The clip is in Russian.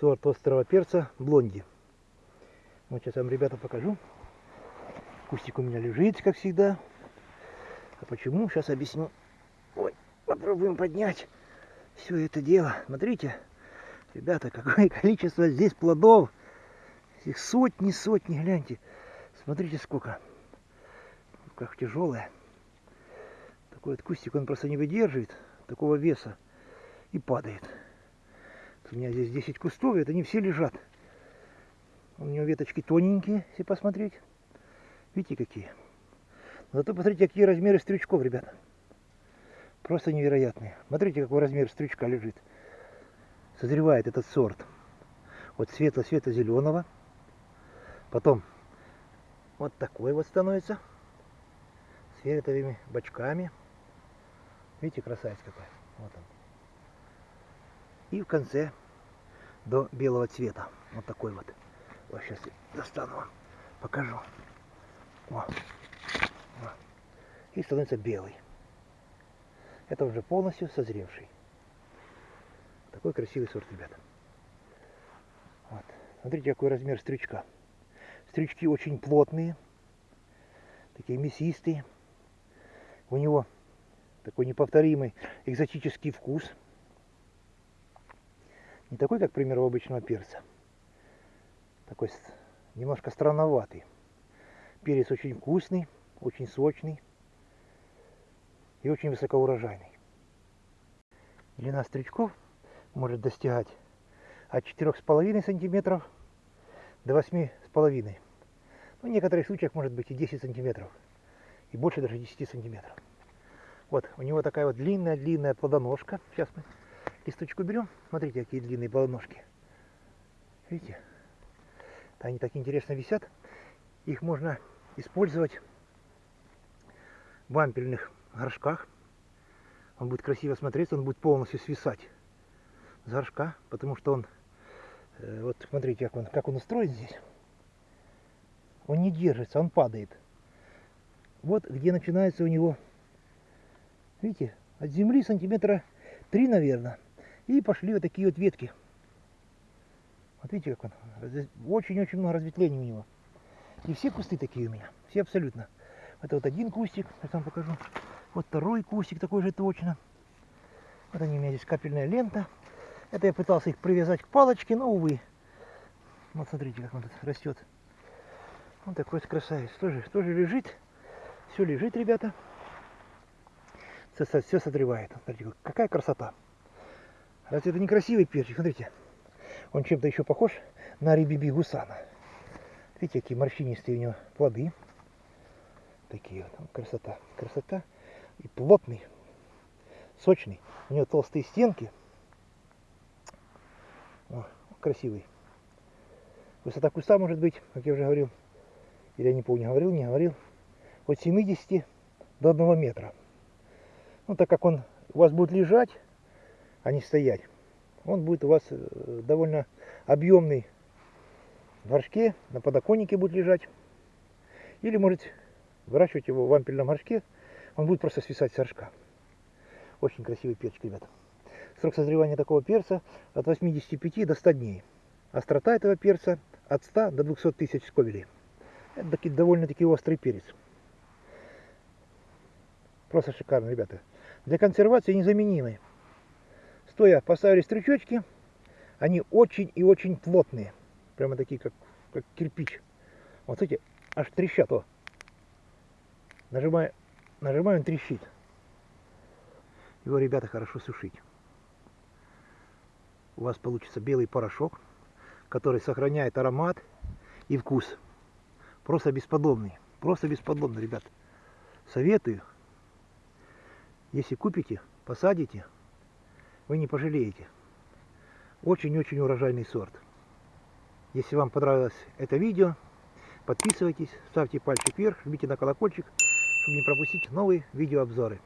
сорт острого перца блонди. Вот сейчас вам, ребята, покажу. Кустик у меня лежит, как всегда. А почему? Сейчас объясню. Ой, попробуем поднять все это дело. Смотрите, ребята, какое количество здесь плодов. Их сотни, сотни, гляньте. Смотрите, сколько. Как тяжелое. Такой вот кустик, он просто не выдерживает такого веса и падает. У меня здесь 10 кустов, и это не все лежат. У него веточки тоненькие, если посмотреть. Видите, какие. Но зато посмотрите, какие размеры стрючков, ребята. Просто невероятные. Смотрите, какой размер стрючка лежит. Созревает этот сорт. Вот светло-светло-зеленого. Потом вот такой вот становится. С фиолетовыми бочками. Видите, красавец какой. Вот он. И в конце до белого цвета. Вот такой вот. Вот сейчас достану вам, покажу. О. О. И становится белый. Это уже полностью созревший. Такой красивый сорт, ребята. Вот. Смотрите, какой размер стрючка. Стрючки очень плотные, такие мясистые. У него такой неповторимый экзотический вкус. Не такой, как, к примеру, обычного перца. Такой немножко странноватый. Перец очень вкусный, очень сочный и очень высокоурожайный. Длина стрючков может достигать от 4,5 сантиметров до 8,5. Ну, в некоторых случаях может быть и 10 сантиметров. И больше даже 10 сантиметров. Вот, у него такая вот длинная-длинная плодоножка. Сейчас мы листочку берем. Смотрите, какие длинные плодоножки. Видите? Они так интересно висят. Их можно использовать в вампельных горшках. Он будет красиво смотреться, он будет полностью свисать с горшка, потому что он, э, вот смотрите, как он, как он устроен здесь. Он не держится, он падает. Вот где начинается у него, видите, от земли сантиметра 3, наверное. И пошли вот такие вот ветки. Вот видите, как он. Очень-очень много разветвлений у него. И все кусты такие у меня. Все абсолютно. Это вот один кустик, я вам покажу. Вот второй кустик такой же точно. Вот они у меня здесь капельная лента. Это я пытался их привязать к палочке, но увы. Вот смотрите, как он тут растет. Вот такой красавец. Тоже, тоже лежит. Все лежит, ребята. Все, все созревает. Смотрите, какая красота. Разве это не красивый перчик? Смотрите. Он чем-то еще похож на рибиби гусана. Видите, какие морщинистые у него плоды. Такие вот. Красота. Красота и плотный, сочный. У него толстые стенки. О, красивый. Высота куста может быть, как я уже говорил, или я не помню, говорил, не говорил, от 70 до 1 метра. Ну, так как он у вас будет лежать, а не стоять, он будет у вас э, довольно объемный в горшке, на подоконнике будет лежать. Или можете выращивать его в вампельном горшке он будет просто свисать с горшка. Очень красивый перчик, ребята. Срок созревания такого перца от 85 до 100 дней. Острота этого перца от 100 до 200 тысяч сковелей. Это таки, довольно-таки острый перец. Просто шикарно, ребята. Для консервации незаменимый. Стоя поставили стручочки, они очень и очень плотные. Прямо такие, как, как кирпич. Вот эти аж трещат. О. Нажимая Нажимаю, он трещит. Его, ребята, хорошо сушить. У вас получится белый порошок, который сохраняет аромат и вкус. Просто бесподобный. Просто бесподобный, ребят. Советую. Если купите, посадите, вы не пожалеете. Очень-очень урожайный сорт. Если вам понравилось это видео, подписывайтесь, ставьте пальчик вверх, жмите на колокольчик чтобы не пропустить новые видеообзоры.